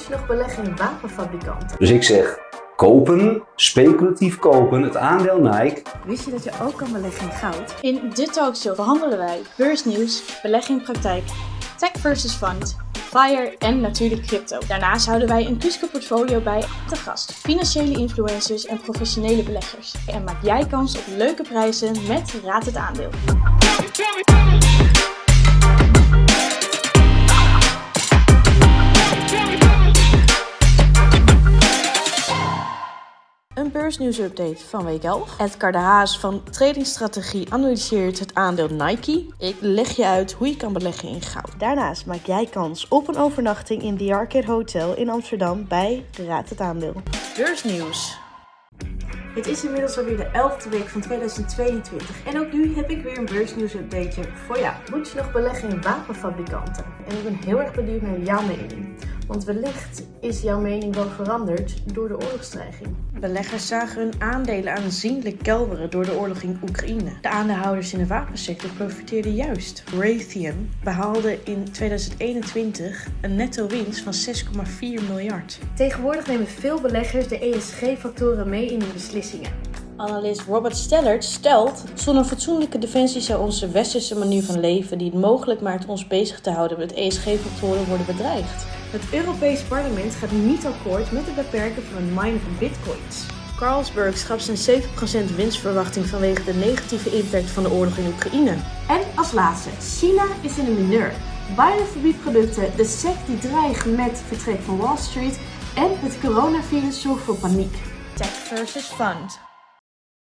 moet je nog beleggen in wapenfabrikanten? Dus ik zeg kopen, speculatief kopen, het aandeel Nike. Wist je dat je ook kan beleggen in goud? In dit talkshow behandelen wij beursnieuws, beleggingspraktijk, tech versus fund, FIRE en natuurlijk crypto. Daarnaast houden wij een Kuske portfolio bij te gast, financiële influencers en professionele beleggers. En maak jij kans op leuke prijzen met Raad het Aandeel. Een beursnieuwsupdate van week 11. Edgar de Haas van Tradingstrategie analyseert het aandeel Nike. Ik leg je uit hoe je kan beleggen in goud. Daarnaast maak jij kans op een overnachting in The Arcade Hotel in Amsterdam bij Raad het Aandeel. Beursnieuws. Het is inmiddels alweer de 11e week van 2022 en ook nu heb ik weer een beursnieuwsupdateje voor jou. Moet je nog beleggen in wapenfabrikanten? En ik ben heel erg benieuwd naar jouw mening. Want wellicht is jouw mening wel veranderd door de oorlogsdreiging. Beleggers zagen hun aandelen aanzienlijk kelderen door de oorlog in Oekraïne. De aandeelhouders in de wapensector profiteerden juist. Raytheon behaalde in 2021 een netto winst van 6,4 miljard. Tegenwoordig nemen veel beleggers de ESG-factoren mee in hun beslissingen. Analist Robert Stellert stelt: zonder fatsoenlijke defensie zou onze westerse manier van leven, die het mogelijk maakt ons bezig te houden met ESG-factoren, worden bedreigd. Het Europees Parlement gaat niet akkoord met het beperken van het minen van bitcoins. Carlsberg schrapt zijn 7% winstverwachting vanwege de negatieve impact van de oorlog in Oekraïne. En als laatste, China is in de mineur. Biden verbiedt producten, de SEC die dreigt met vertrek van Wall Street en het coronavirus zorgt voor paniek. Tech versus fund.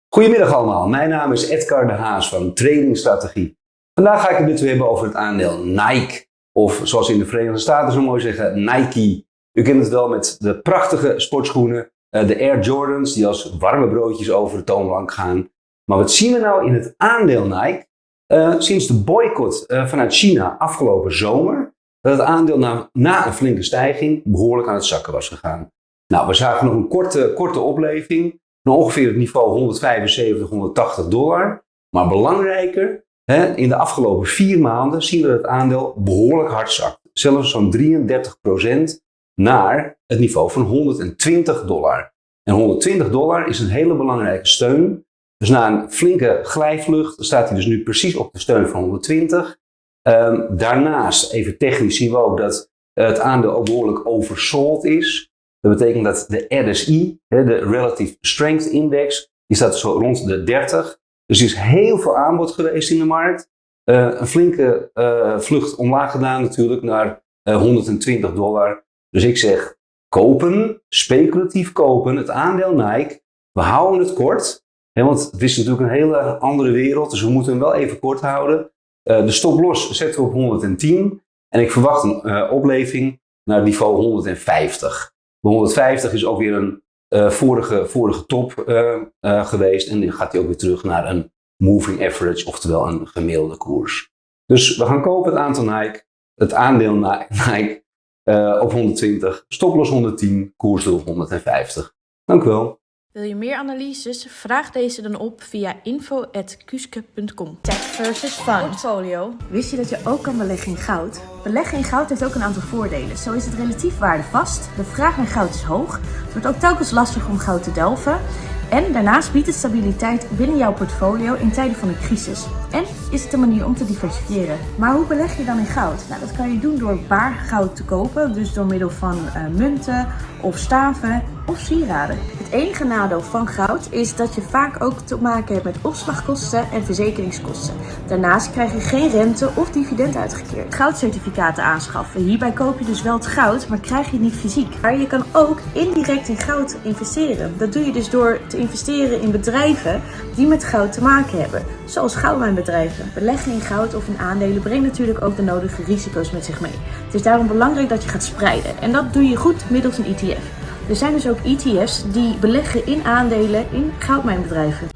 Goedemiddag allemaal, mijn naam is Edgar de Haas van Trading Strategie. Vandaag ga ik het met u hebben over het aandeel Nike. Of zoals in de Verenigde Staten zo mooi zeggen, Nike. U kent het wel met de prachtige sportschoenen, eh, de Air Jordans, die als warme broodjes over de toonbank gaan. Maar wat zien we nou in het aandeel Nike? Uh, sinds de boycott uh, vanuit China afgelopen zomer, dat het aandeel na, na, een flinke stijging behoorlijk aan het zakken was gegaan. Nou, we zagen nog een korte, korte opleving, van ongeveer het niveau 175, 180 dollar. Maar belangrijker, in de afgelopen vier maanden zien we dat het aandeel behoorlijk hard zakt. Zelfs zo'n 33% naar het niveau van 120 dollar. En 120 dollar is een hele belangrijke steun. Dus na een flinke glijvlucht staat hij dus nu precies op de steun van 120. Um, daarnaast, even technisch, zien we ook dat het aandeel ook behoorlijk oversold is. Dat betekent dat de RSI, de Relative Strength Index, die staat zo rond de 30. Dus er is heel veel aanbod geweest in de markt. Uh, een flinke uh, vlucht omlaag gedaan natuurlijk naar uh, eh, 120 dollar. Dus ik zeg kopen, speculatief kopen, het aandeel Nike. We houden het kort, want het is natuurlijk een hele andere wereld, dus we moeten hem wel even kort houden. de stoploss zetten we op 110 en ik verwacht een opleving naar niveau 150. De 150 is ook weer een uh, vorige, vorige top uh, uh, geweest. En dan gaat hij ook weer terug naar een moving average, oftewel een gemiddelde koers. Dus we gaan kopen het aantal Nike, het aandeel Nike op 120, stoploss 110, koersdoel 150. Dank u wel. Wil je meer analyses? Vraag deze dan op via info.kuske.com. Tech versus fund. Portfolio. Wist je dat je ook kan beleggen in goud? Beleggen in goud heeft ook een aantal voordelen. Zo is het relatief waardevast, de vraag naar goud is hoog, het wordt ook telkens lastig om goud te delven en daarnaast biedt het stabiliteit binnen jouw portfolio in tijden van een crisis. En is het een manier om te diversifiëren. Maar hoe beleg je dan in goud? Nou, dat kan je doen door baar goud te kopen, dus door middel van uh, munten of staven of sieraden. Het enige nadeel van goud is dat je vaak ook te maken hebt met opslagkosten en verzekeringskosten. Daarnaast krijg je geen rente of dividend uitgekeerd. Goudcertificaten aanschaffen. Hierbij koop je dus wel het goud, maar krijg je niet fysiek. Maar je kan ook indirect in goud investeren. Dat doe je dus door te investeren in bedrijven die met goud te maken hebben. Zoals goudmijnbedrijven. Beleggen in goud of in aandelen brengt natuurlijk ook de nodige risico's met zich mee. Het is daarom belangrijk dat je gaat spreiden. En dat doe je goed middels een ETF. Er zijn dus ook ETF's die beleggen in aandelen in goudmijnbedrijven.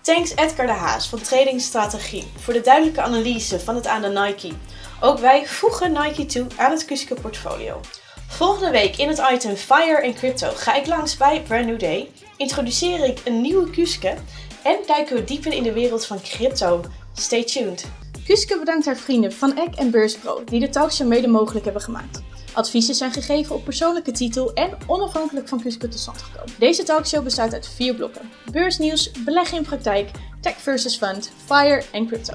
Thanks Edgar de Haas van Trading Strategie voor de duidelijke analyse van het aandeel Nike. Ook wij voegen Nike toe aan het Kuske portfolio. Volgende week in het item Fire en Crypto ga ik langs bij Brand New Day, introduceer ik een nieuwe Kuske en duiken we dieper in de wereld van crypto. Stay tuned. Kuske bedankt haar vrienden van Eck en Beurspro die de talkshow mede mogelijk hebben gemaakt. Adviezen zijn gegeven op persoonlijke titel en onafhankelijk van Kusco tot stand gekomen. Deze talkshow bestaat uit vier blokken. Beursnieuws, beleggen in praktijk, tech versus fund, fire en crypto.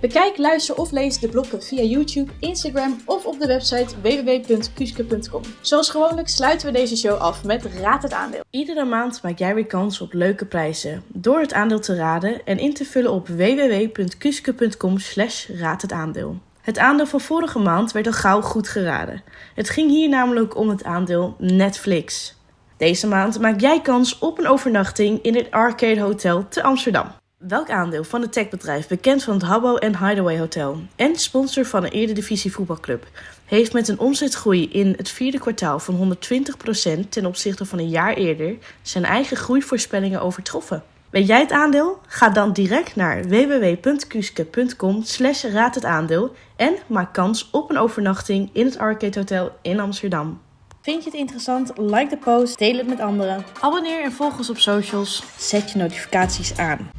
Bekijk, luister of lees de blokken via YouTube, Instagram of op de website www.kuske.com. Zoals gewoonlijk sluiten we deze show af met Raad het aandeel. Iedere maand maak jij weer kans op leuke prijzen door het aandeel te raden en in te vullen op www.kuske.com slash het aandeel. Het aandeel van vorige maand werd al gauw goed geraden. Het ging hier namelijk om het aandeel Netflix. Deze maand maak jij kans op een overnachting in het Arcade Hotel te Amsterdam. Welk aandeel van het techbedrijf, bekend van het Habbo en Hideaway Hotel en sponsor van een Eredivisie voetbalclub, heeft met een omzetgroei in het vierde kwartaal van 120% ten opzichte van een jaar eerder zijn eigen groeivoorspellingen overtroffen? Weet jij het aandeel? Ga dan direct naar www.kuske.com slash raad het aandeel en maak kans op een overnachting in het Arcade Hotel in Amsterdam. Vind je het interessant? Like de post, deel het met anderen. Abonneer en volg ons op socials. Zet je notificaties aan.